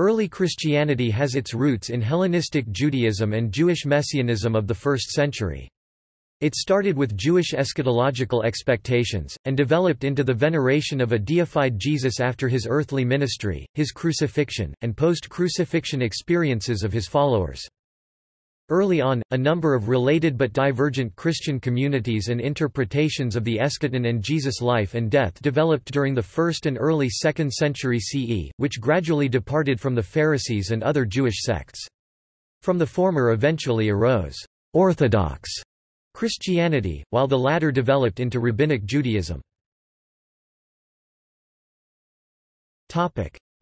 Early Christianity has its roots in Hellenistic Judaism and Jewish Messianism of the 1st century. It started with Jewish eschatological expectations, and developed into the veneration of a deified Jesus after his earthly ministry, his crucifixion, and post-crucifixion experiences of his followers. Early on, a number of related but divergent Christian communities and interpretations of the eschaton and Jesus' life and death developed during the 1st and early 2nd century CE, which gradually departed from the Pharisees and other Jewish sects. From the former eventually arose Orthodox Christianity, while the latter developed into Rabbinic Judaism.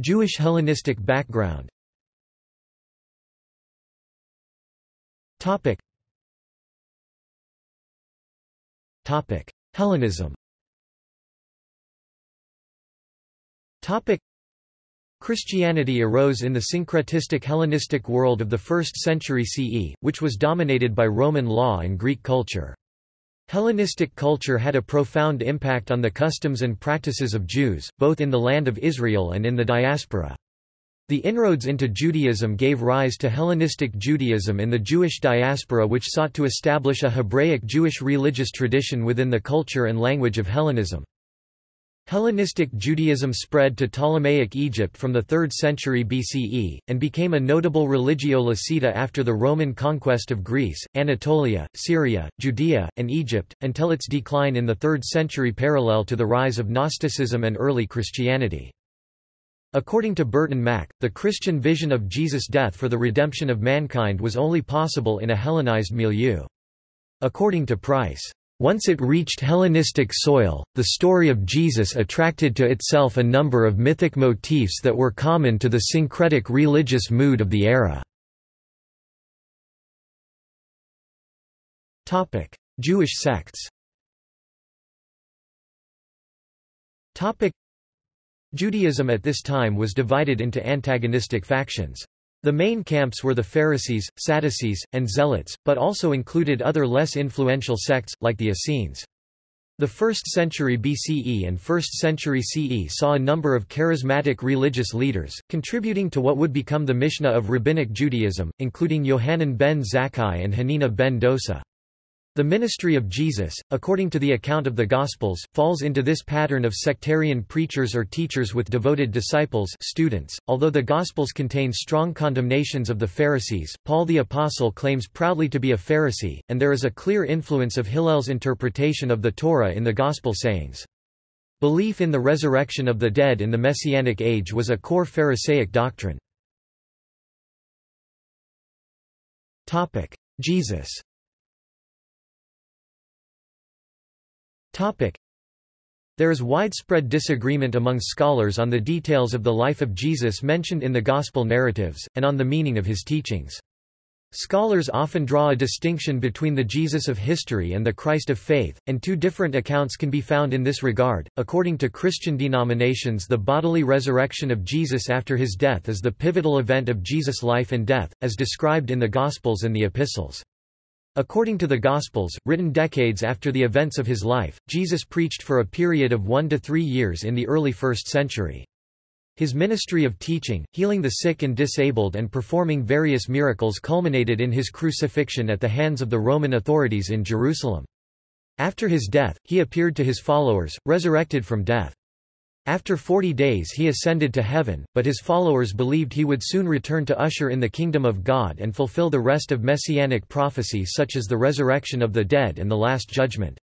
Jewish Hellenistic background Hellenism Christianity arose in the syncretistic Hellenistic world of the 1st century CE, which was dominated by Roman law and Greek culture. Hellenistic culture had a profound impact on the customs and practices of Jews, both in the land of Israel and in the diaspora. The inroads into Judaism gave rise to Hellenistic Judaism in the Jewish diaspora which sought to establish a Hebraic Jewish religious tradition within the culture and language of Hellenism. Hellenistic Judaism spread to Ptolemaic Egypt from the 3rd century BCE, and became a notable religio licita after the Roman conquest of Greece, Anatolia, Syria, Judea, and Egypt, until its decline in the 3rd century parallel to the rise of Gnosticism and early Christianity. According to Burton Mack, the Christian vision of Jesus' death for the redemption of mankind was only possible in a Hellenized milieu. According to Price, once it reached Hellenistic soil, the story of Jesus attracted to itself a number of mythic motifs that were common to the syncretic religious mood of the era. Jewish sects Judaism at this time was divided into antagonistic factions. The main camps were the Pharisees, Sadducees, and Zealots, but also included other less influential sects, like the Essenes. The 1st century BCE and 1st century CE saw a number of charismatic religious leaders, contributing to what would become the Mishnah of Rabbinic Judaism, including Yohanan ben Zakkai and Hanina ben Dosa. The ministry of Jesus, according to the account of the Gospels, falls into this pattern of sectarian preachers or teachers with devoted disciples students. .Although the Gospels contain strong condemnations of the Pharisees, Paul the Apostle claims proudly to be a Pharisee, and there is a clear influence of Hillel's interpretation of the Torah in the Gospel sayings. Belief in the resurrection of the dead in the Messianic age was a core Pharisaic doctrine. Jesus There is widespread disagreement among scholars on the details of the life of Jesus mentioned in the Gospel narratives, and on the meaning of his teachings. Scholars often draw a distinction between the Jesus of history and the Christ of faith, and two different accounts can be found in this regard. According to Christian denominations, the bodily resurrection of Jesus after his death is the pivotal event of Jesus' life and death, as described in the Gospels and the Epistles. According to the Gospels, written decades after the events of his life, Jesus preached for a period of one to three years in the early 1st century. His ministry of teaching, healing the sick and disabled and performing various miracles culminated in his crucifixion at the hands of the Roman authorities in Jerusalem. After his death, he appeared to his followers, resurrected from death. After forty days he ascended to heaven, but his followers believed he would soon return to usher in the kingdom of God and fulfill the rest of messianic prophecy such as the resurrection of the dead and the Last Judgment.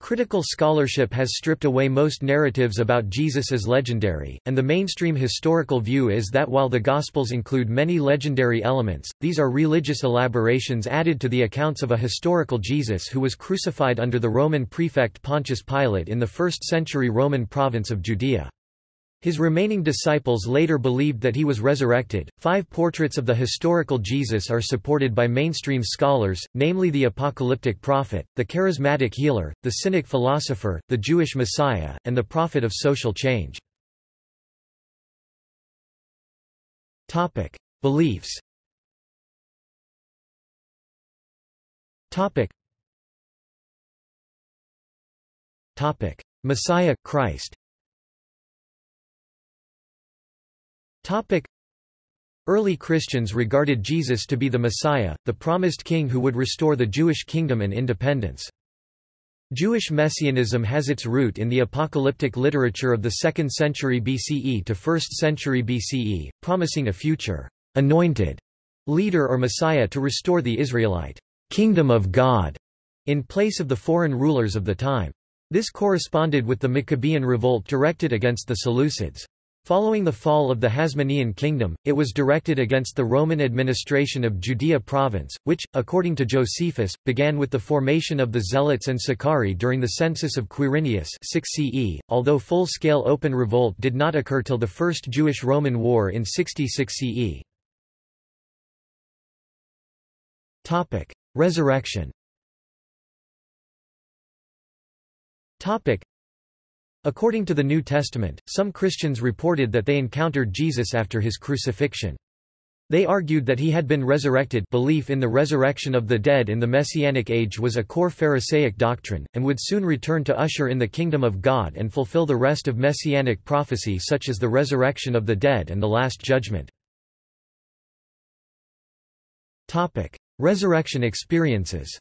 Critical scholarship has stripped away most narratives about Jesus as legendary, and the mainstream historical view is that while the Gospels include many legendary elements, these are religious elaborations added to the accounts of a historical Jesus who was crucified under the Roman prefect Pontius Pilate in the 1st century Roman province of Judea. His remaining disciples later believed that he was resurrected. Five portraits of the historical Jesus are supported by mainstream scholars, namely the apocalyptic prophet, the charismatic healer, the cynic philosopher, the Jewish Messiah, and the prophet of social change. Topic: Beliefs. Topic. Messiah Christ. Early Christians regarded Jesus to be the Messiah, the promised king who would restore the Jewish kingdom and independence. Jewish messianism has its root in the apocalyptic literature of the 2nd century BCE to 1st century BCE, promising a future anointed leader or Messiah to restore the Israelite kingdom of God in place of the foreign rulers of the time. This corresponded with the Maccabean revolt directed against the Seleucids. Following the fall of the Hasmonean kingdom, it was directed against the Roman administration of Judea province, which, according to Josephus, began with the formation of the Zealots and Sicarii during the census of Quirinius 6 CE, although full-scale open revolt did not occur till the First Jewish-Roman War in 66 CE. Resurrection According to the New Testament, some Christians reported that they encountered Jesus after his crucifixion. They argued that he had been resurrected belief in the resurrection of the dead in the Messianic age was a core Pharisaic doctrine, and would soon return to usher in the kingdom of God and fulfill the rest of Messianic prophecy such as the resurrection of the dead and the Last Judgment. Resurrection experiences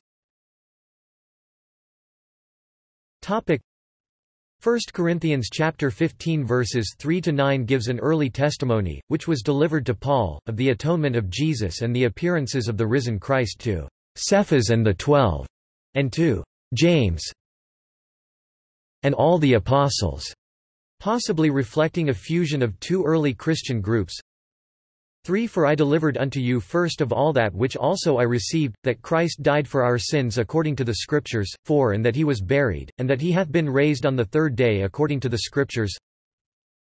1 Corinthians chapter 15 verses 3 to 9 gives an early testimony which was delivered to Paul of the atonement of Jesus and the appearances of the risen Christ to Cephas and the 12 and to James and all the apostles possibly reflecting a fusion of two early Christian groups 3 For I delivered unto you first of all that which also I received, that Christ died for our sins according to the Scriptures, 4 And that he was buried, and that he hath been raised on the third day according to the Scriptures.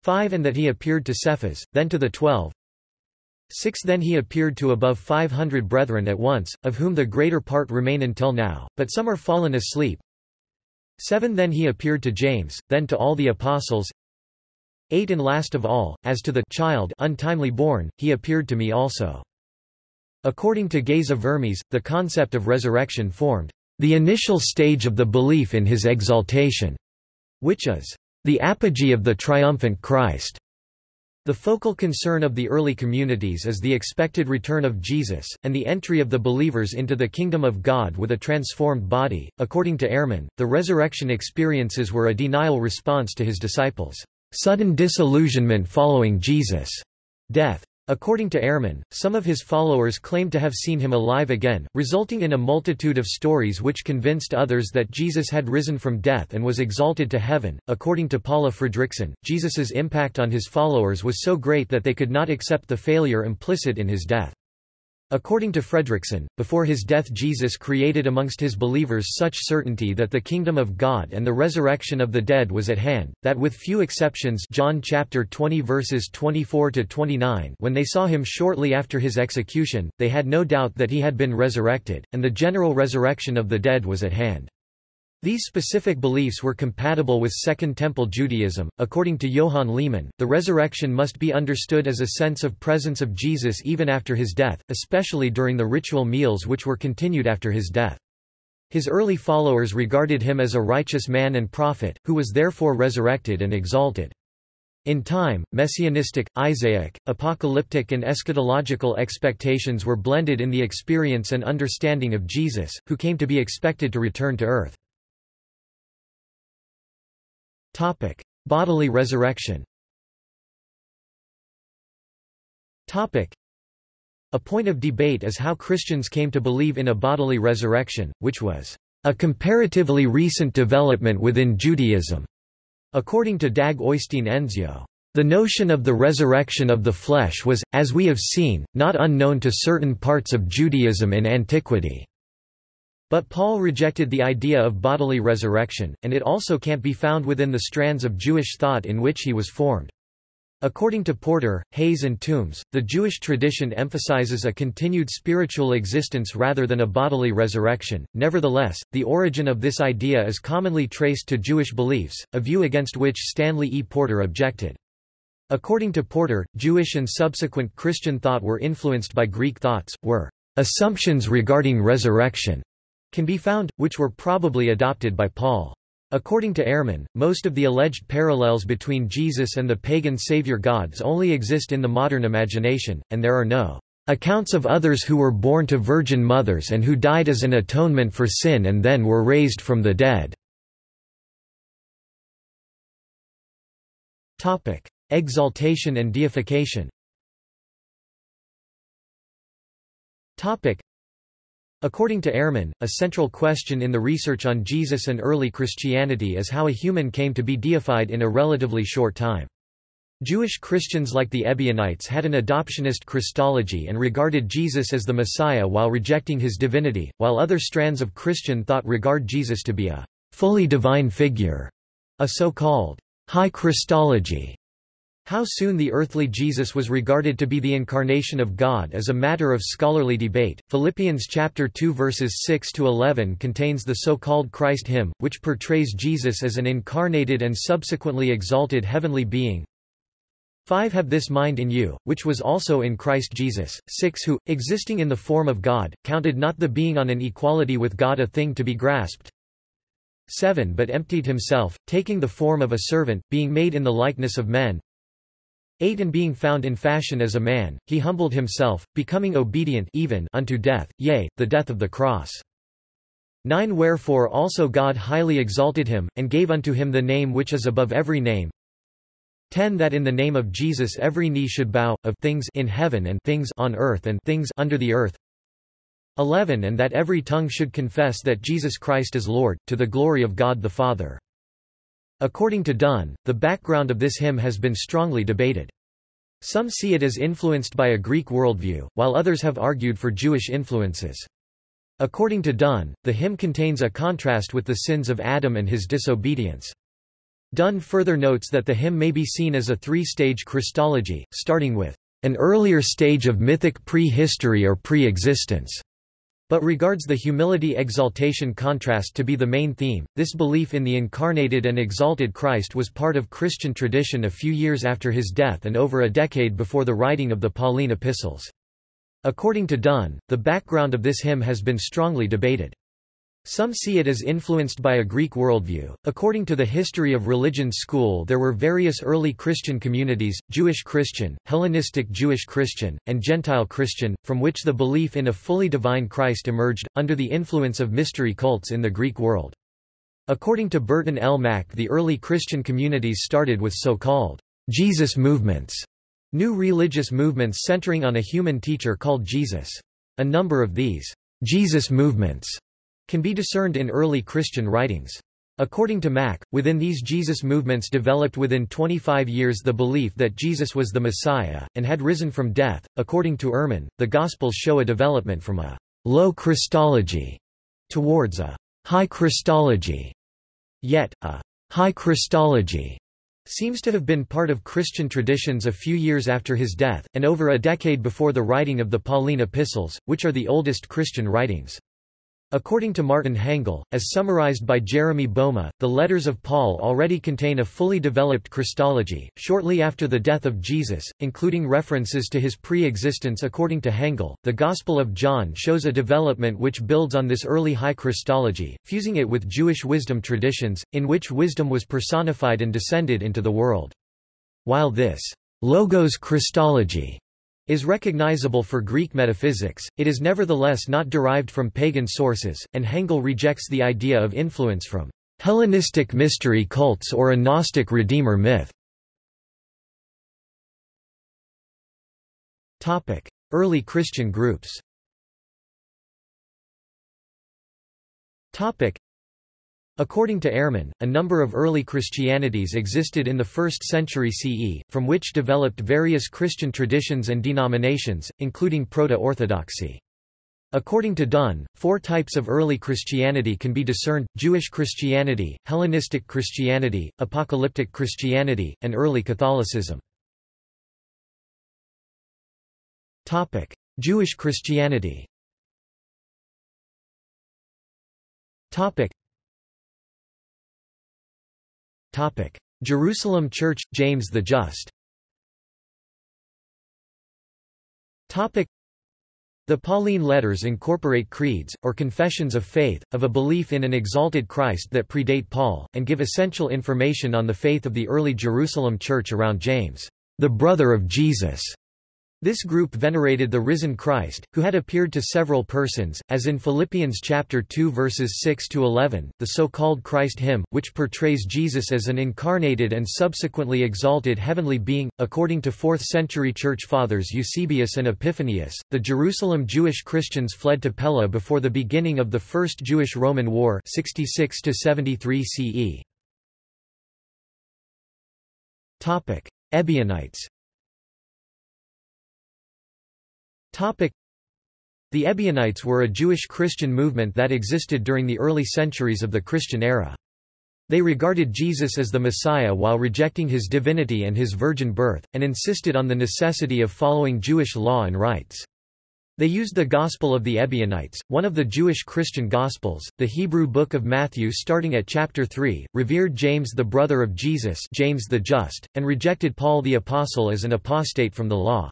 5 And that he appeared to Cephas, then to the twelve. 6 Then he appeared to above five hundred brethren at once, of whom the greater part remain until now, but some are fallen asleep. 7 Then he appeared to James, then to all the apostles 8 And last of all, as to the child untimely born, he appeared to me also. According to Geza Vermes, the concept of resurrection formed the initial stage of the belief in his exaltation, which is the apogee of the triumphant Christ. The focal concern of the early communities is the expected return of Jesus, and the entry of the believers into the kingdom of God with a transformed body. According to Ehrman, the resurrection experiences were a denial response to his disciples' sudden disillusionment following Jesus' death. According to Ehrman, some of his followers claimed to have seen him alive again, resulting in a multitude of stories which convinced others that Jesus had risen from death and was exalted to heaven. According to Paula Fredriksen, Jesus's impact on his followers was so great that they could not accept the failure implicit in his death. According to Fredriksen, before his death Jesus created amongst his believers such certainty that the kingdom of God and the resurrection of the dead was at hand, that with few exceptions John chapter 20 verses 24 to 29 when they saw him shortly after his execution, they had no doubt that he had been resurrected, and the general resurrection of the dead was at hand. These specific beliefs were compatible with Second Temple Judaism. According to Johan Leman, the resurrection must be understood as a sense of presence of Jesus even after his death, especially during the ritual meals which were continued after his death. His early followers regarded him as a righteous man and prophet, who was therefore resurrected and exalted. In time, messianistic, Isaiah, apocalyptic and eschatological expectations were blended in the experience and understanding of Jesus, who came to be expected to return to earth. Topic: Bodily resurrection. Topic: A point of debate is how Christians came to believe in a bodily resurrection, which was a comparatively recent development within Judaism. According to Dag Øistein Endsjø, the notion of the resurrection of the flesh was, as we have seen, not unknown to certain parts of Judaism in antiquity. But Paul rejected the idea of bodily resurrection, and it also can't be found within the strands of Jewish thought in which he was formed. According to Porter, Hayes and Tombs, the Jewish tradition emphasizes a continued spiritual existence rather than a bodily resurrection. Nevertheless, the origin of this idea is commonly traced to Jewish beliefs, a view against which Stanley E. Porter objected. According to Porter, Jewish and subsequent Christian thought were influenced by Greek thoughts, were assumptions regarding resurrection can be found, which were probably adopted by Paul. According to Ehrman, most of the alleged parallels between Jesus and the pagan savior gods only exist in the modern imagination, and there are no accounts of others who were born to virgin mothers and who died as an atonement for sin and then were raised from the dead." Topic: Exaltation and deification According to Ehrman, a central question in the research on Jesus and early Christianity is how a human came to be deified in a relatively short time. Jewish Christians like the Ebionites had an adoptionist Christology and regarded Jesus as the Messiah while rejecting his divinity, while other strands of Christian thought regard Jesus to be a fully divine figure, a so-called high Christology. How soon the earthly Jesus was regarded to be the incarnation of God is a matter of scholarly debate. Philippians chapter 2 verses 6 to 11 contains the so-called Christ hymn, which portrays Jesus as an incarnated and subsequently exalted heavenly being. 5 Have this mind in you, which was also in Christ Jesus. 6 Who, existing in the form of God, counted not the being on an equality with God a thing to be grasped. 7 But emptied himself, taking the form of a servant, being made in the likeness of men. 8 And being found in fashion as a man, he humbled himself, becoming obedient even unto death, yea, the death of the cross. 9 Wherefore also God highly exalted him, and gave unto him the name which is above every name. 10 That in the name of Jesus every knee should bow, of things in heaven and things on earth and things under the earth. 11 And that every tongue should confess that Jesus Christ is Lord, to the glory of God the Father. According to Dunn, the background of this hymn has been strongly debated. Some see it as influenced by a Greek worldview, while others have argued for Jewish influences. According to Dunn, the hymn contains a contrast with the sins of Adam and his disobedience. Dunn further notes that the hymn may be seen as a three-stage Christology, starting with an earlier stage of mythic pre-history or pre-existence but regards the humility-exaltation contrast to be the main theme. This belief in the incarnated and exalted Christ was part of Christian tradition a few years after his death and over a decade before the writing of the Pauline epistles. According to Dunn, the background of this hymn has been strongly debated. Some see it as influenced by a Greek worldview. According to the History of Religion school, there were various early Christian communities Jewish Christian, Hellenistic Jewish Christian, and Gentile Christian, from which the belief in a fully divine Christ emerged, under the influence of mystery cults in the Greek world. According to Burton L. Mack, the early Christian communities started with so called Jesus movements, new religious movements centering on a human teacher called Jesus. A number of these Jesus movements can be discerned in early Christian writings. According to Mack, within these Jesus movements developed within 25 years the belief that Jesus was the Messiah, and had risen from death. According to Ehrman, the Gospels show a development from a low Christology towards a high Christology. Yet, a high Christology seems to have been part of Christian traditions a few years after his death, and over a decade before the writing of the Pauline epistles, which are the oldest Christian writings. According to Martin Hengel, as summarized by Jeremy Bouma, the letters of Paul already contain a fully developed Christology, shortly after the death of Jesus, including references to his pre-existence according to Hengel. The Gospel of John shows a development which builds on this early high Christology, fusing it with Jewish wisdom traditions, in which wisdom was personified and descended into the world. While this Logos Christology is recognizable for Greek metaphysics, it is nevertheless not derived from pagan sources, and Hengel rejects the idea of influence from Hellenistic mystery cults or a Gnostic Redeemer myth. Early Christian groups According to Ehrman, a number of early Christianities existed in the 1st century CE, from which developed various Christian traditions and denominations, including Proto-Orthodoxy. According to Dunn, four types of early Christianity can be discerned, Jewish Christianity, Hellenistic Christianity, Apocalyptic Christianity, and early Catholicism. Jewish Christianity Jerusalem Church, James the Just. The Pauline letters incorporate creeds, or confessions of faith, of a belief in an exalted Christ that predate Paul, and give essential information on the faith of the early Jerusalem church around James, the brother of Jesus. This group venerated the risen Christ, who had appeared to several persons, as in Philippians chapter 2 verses 6 to 11, the so-called Christ hymn, which portrays Jesus as an incarnated and subsequently exalted heavenly being. According to 4th century church fathers Eusebius and Epiphanius, the Jerusalem Jewish Christians fled to Pella before the beginning of the First Jewish-Roman War 66 to 73 CE. Topic: Ebionites The Ebionites were a Jewish Christian movement that existed during the early centuries of the Christian era. They regarded Jesus as the Messiah while rejecting his divinity and his virgin birth, and insisted on the necessity of following Jewish law and rites. They used the Gospel of the Ebionites, one of the Jewish Christian Gospels, the Hebrew Book of Matthew starting at chapter 3, revered James the brother of Jesus James the Just, and rejected Paul the Apostle as an apostate from the law.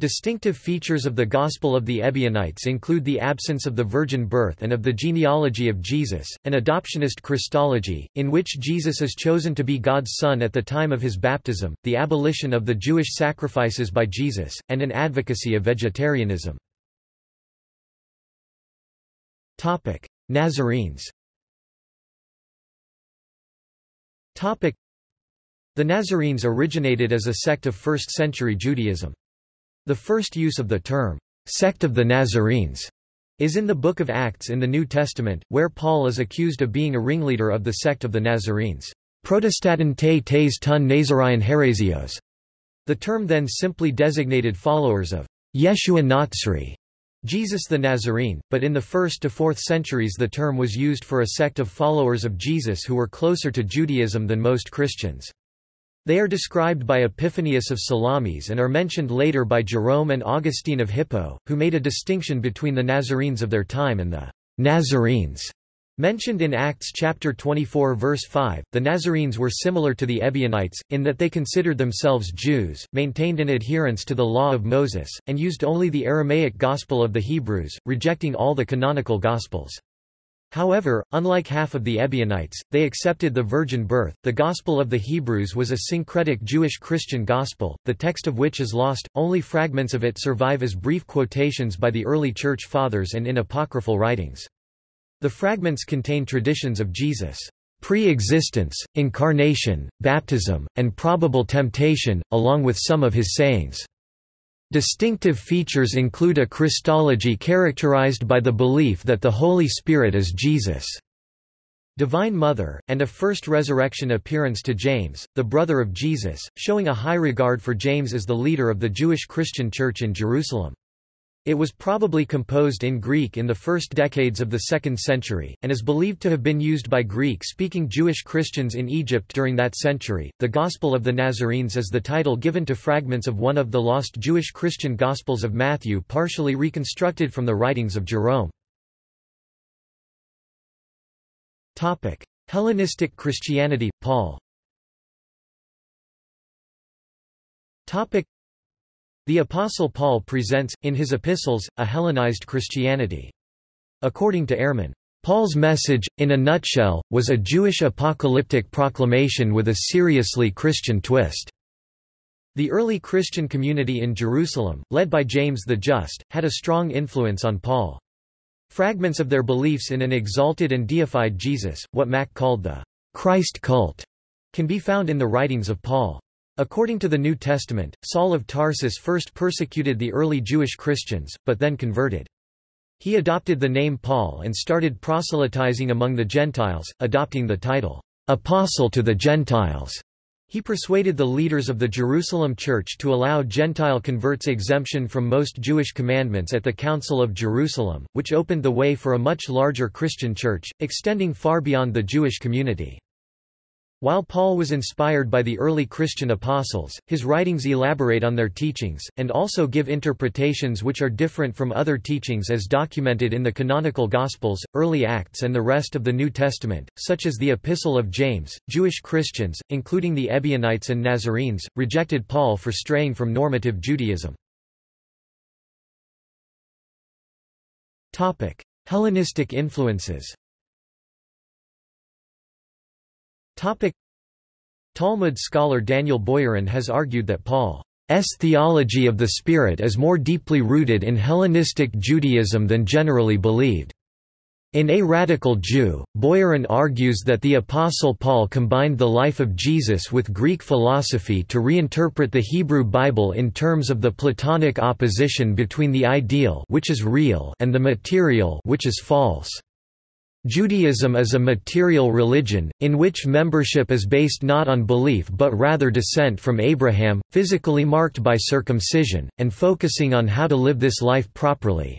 Distinctive features of the Gospel of the Ebionites include the absence of the virgin birth and of the genealogy of Jesus, an adoptionist Christology, in which Jesus is chosen to be God's son at the time of his baptism, the abolition of the Jewish sacrifices by Jesus, and an advocacy of vegetarianism. Nazarenes The Nazarenes originated as a sect of 1st-century Judaism. The first use of the term, sect of the Nazarenes, is in the Book of Acts in the New Testament, where Paul is accused of being a ringleader of the sect of the Nazarenes. Protestantae tes ton Nazarian heresios. The term then simply designated followers of Yeshua Natsari, Jesus the Nazarene, but in the 1st to 4th centuries the term was used for a sect of followers of Jesus who were closer to Judaism than most Christians. They are described by Epiphanius of Salamis and are mentioned later by Jerome and Augustine of Hippo, who made a distinction between the Nazarenes of their time and the Nazarenes mentioned in Acts chapter 24 verse 5. The Nazarenes were similar to the Ebionites, in that they considered themselves Jews, maintained an adherence to the law of Moses, and used only the Aramaic Gospel of the Hebrews, rejecting all the canonical Gospels. However, unlike half of the Ebionites, they accepted the virgin birth. The Gospel of the Hebrews was a syncretic Jewish Christian gospel, the text of which is lost, only fragments of it survive as brief quotations by the early Church Fathers and in apocryphal writings. The fragments contain traditions of Jesus' pre-existence, incarnation, baptism, and probable temptation, along with some of his sayings. Distinctive features include a Christology characterized by the belief that the Holy Spirit is Jesus' Divine Mother, and a first resurrection appearance to James, the brother of Jesus, showing a high regard for James as the leader of the Jewish Christian Church in Jerusalem. It was probably composed in Greek in the first decades of the 2nd century, and is believed to have been used by Greek-speaking Jewish Christians in Egypt during that century. The Gospel of the Nazarenes is the title given to fragments of one of the lost Jewish Christian Gospels of Matthew partially reconstructed from the writings of Jerome. Topic: Hellenistic Christianity, Paul. Topic: the Apostle Paul presents, in his epistles, a Hellenized Christianity. According to Ehrman, Paul's message, in a nutshell, was a Jewish apocalyptic proclamation with a seriously Christian twist. The early Christian community in Jerusalem, led by James the Just, had a strong influence on Paul. Fragments of their beliefs in an exalted and deified Jesus, what Mack called the Christ cult, can be found in the writings of Paul. According to the New Testament, Saul of Tarsus first persecuted the early Jewish Christians, but then converted. He adopted the name Paul and started proselytizing among the Gentiles, adopting the title, Apostle to the Gentiles. He persuaded the leaders of the Jerusalem church to allow Gentile converts exemption from most Jewish commandments at the Council of Jerusalem, which opened the way for a much larger Christian church, extending far beyond the Jewish community. While Paul was inspired by the early Christian apostles, his writings elaborate on their teachings, and also give interpretations which are different from other teachings as documented in the canonical Gospels, early Acts and the rest of the New Testament, such as the Epistle of James. Jewish Christians, including the Ebionites and Nazarenes, rejected Paul for straying from normative Judaism. Hellenistic influences. Topic: Talmud scholar Daniel Boyarin has argued that Paul's theology of the Spirit is more deeply rooted in Hellenistic Judaism than generally believed. In A Radical Jew, Boyarin argues that the Apostle Paul combined the life of Jesus with Greek philosophy to reinterpret the Hebrew Bible in terms of the Platonic opposition between the ideal which is real and the material which is false. Judaism is a material religion, in which membership is based not on belief but rather descent from Abraham, physically marked by circumcision, and focusing on how to live this life properly.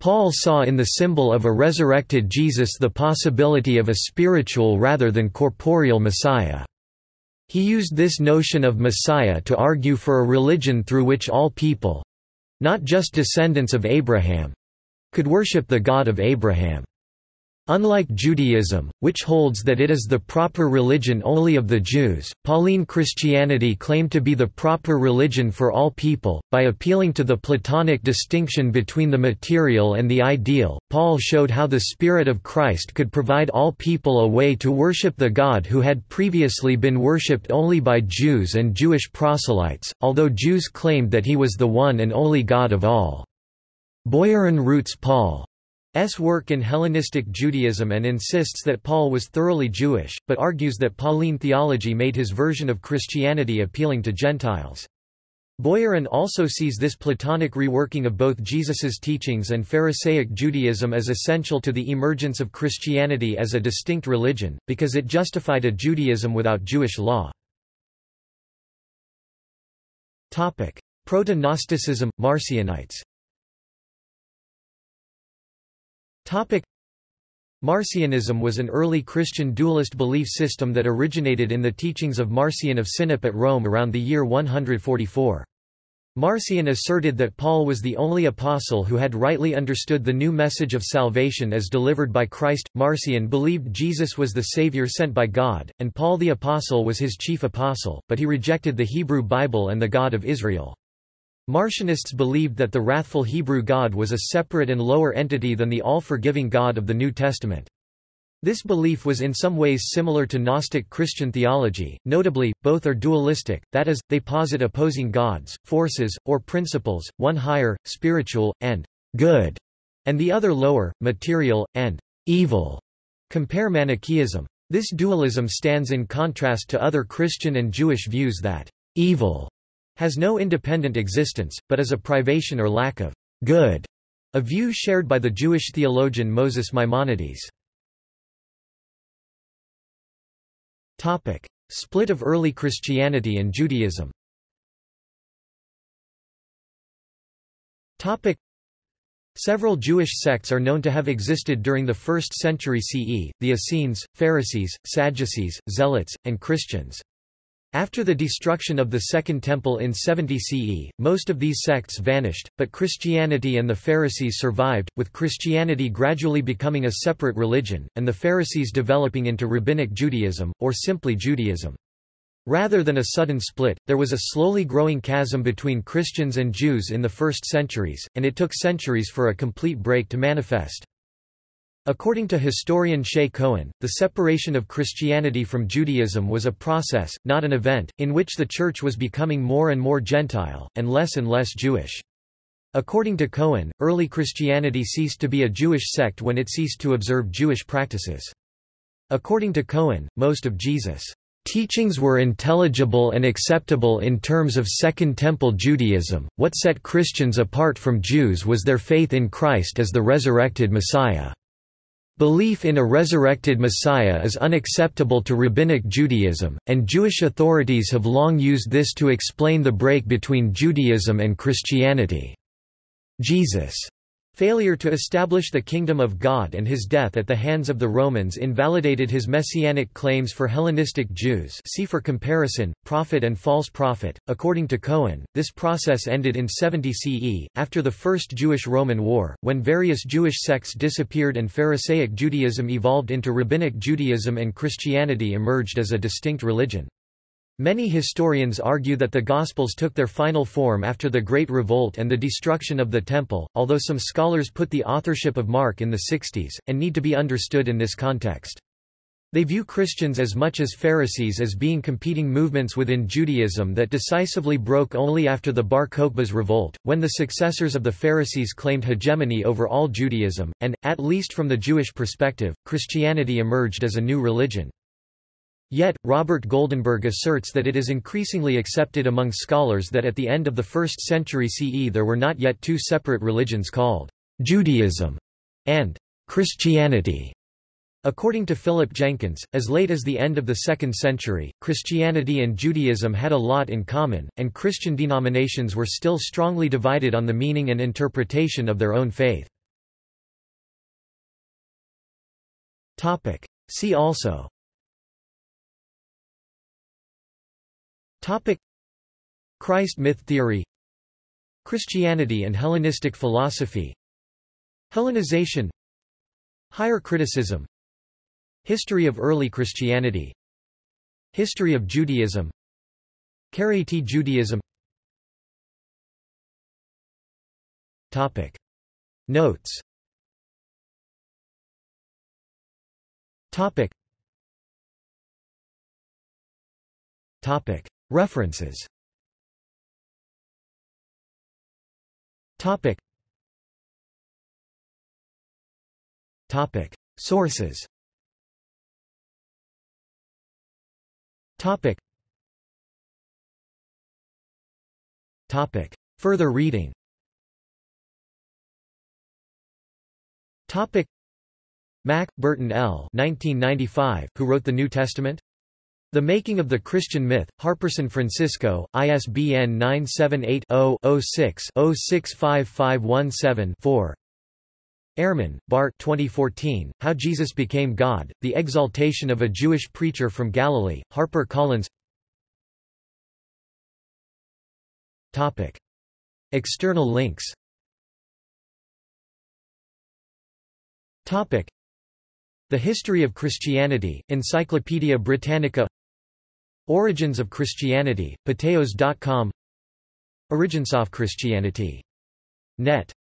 Paul saw in the symbol of a resurrected Jesus the possibility of a spiritual rather than corporeal Messiah. He used this notion of Messiah to argue for a religion through which all people—not just descendants of Abraham—could worship the God of Abraham. Unlike Judaism, which holds that it is the proper religion only of the Jews, Pauline Christianity claimed to be the proper religion for all people. By appealing to the Platonic distinction between the material and the ideal, Paul showed how the Spirit of Christ could provide all people a way to worship the God who had previously been worshipped only by Jews and Jewish proselytes, although Jews claimed that he was the one and only God of all. Boyarin roots Paul S. work in Hellenistic Judaism and insists that Paul was thoroughly Jewish, but argues that Pauline theology made his version of Christianity appealing to Gentiles. Boyarin also sees this Platonic reworking of both Jesus's teachings and Pharisaic Judaism as essential to the emergence of Christianity as a distinct religion, because it justified a Judaism without Jewish law. Proto-Gnosticism, Marcionites Marcionism was an early Christian dualist belief system that originated in the teachings of Marcion of Sinope at Rome around the year 144. Marcion asserted that Paul was the only apostle who had rightly understood the new message of salvation as delivered by Christ. Marcion believed Jesus was the Savior sent by God, and Paul the apostle was his chief apostle, but he rejected the Hebrew Bible and the God of Israel. Marcionists believed that the wrathful Hebrew God was a separate and lower entity than the all-forgiving God of the New Testament. This belief was in some ways similar to Gnostic Christian theology, notably, both are dualistic, that is, they posit opposing gods, forces, or principles, one higher, spiritual, and good, and the other lower, material, and evil. Compare Manichaeism. This dualism stands in contrast to other Christian and Jewish views that evil has no independent existence, but is a privation or lack of good, a view shared by the Jewish theologian Moses Maimonides. Topic: Split of early Christianity and Judaism. Topic: Several Jewish sects are known to have existed during the 1st century CE, the Essenes, Pharisees, Sadducees, Zealots, and Christians. After the destruction of the Second Temple in 70 CE, most of these sects vanished, but Christianity and the Pharisees survived, with Christianity gradually becoming a separate religion, and the Pharisees developing into Rabbinic Judaism, or simply Judaism. Rather than a sudden split, there was a slowly growing chasm between Christians and Jews in the first centuries, and it took centuries for a complete break to manifest. According to historian Shaye Cohen, the separation of Christianity from Judaism was a process, not an event, in which the Church was becoming more and more Gentile, and less and less Jewish. According to Cohen, early Christianity ceased to be a Jewish sect when it ceased to observe Jewish practices. According to Cohen, most of Jesus' teachings were intelligible and acceptable in terms of Second Temple Judaism. What set Christians apart from Jews was their faith in Christ as the resurrected Messiah. Belief in a resurrected Messiah is unacceptable to Rabbinic Judaism, and Jewish authorities have long used this to explain the break between Judaism and Christianity. Jesus' Failure to establish the kingdom of God and his death at the hands of the Romans invalidated his messianic claims for Hellenistic Jews see for comparison, prophet and false prophet. According to Cohen, this process ended in 70 CE, after the First Jewish-Roman War, when various Jewish sects disappeared and Pharisaic Judaism evolved into Rabbinic Judaism and Christianity emerged as a distinct religion. Many historians argue that the Gospels took their final form after the Great Revolt and the destruction of the Temple, although some scholars put the authorship of Mark in the 60s, and need to be understood in this context. They view Christians as much as Pharisees as being competing movements within Judaism that decisively broke only after the Bar Kokhba's revolt, when the successors of the Pharisees claimed hegemony over all Judaism, and, at least from the Jewish perspective, Christianity emerged as a new religion. Yet, Robert Goldenberg asserts that it is increasingly accepted among scholars that at the end of the 1st century CE there were not yet two separate religions called Judaism and Christianity. According to Philip Jenkins, as late as the end of the 2nd century, Christianity and Judaism had a lot in common, and Christian denominations were still strongly divided on the meaning and interpretation of their own faith. See also Topic. Christ myth theory. Christianity and Hellenistic philosophy. Hellenization. Higher criticism. History of early Christianity. History of Judaism. Karaite Judaism. Topic. Notes. Topic. Topic References. Topic. Topic. Sources. Topic. Topic. Further reading. Topic. Mack, Burton L. 1995, who wrote the New Testament? The Making of the Christian Myth, HarperSanFrancisco, ISBN 978-0-06-065517-4 Ehrman, Bart. 2014, How Jesus Became God, The Exaltation of a Jewish Preacher from Galilee, Harper Collins. Topic. External links. Topic. The History of Christianity, Encyclopædia Britannica Origins of Christianity, Patheos.com Origins of Christianity. Net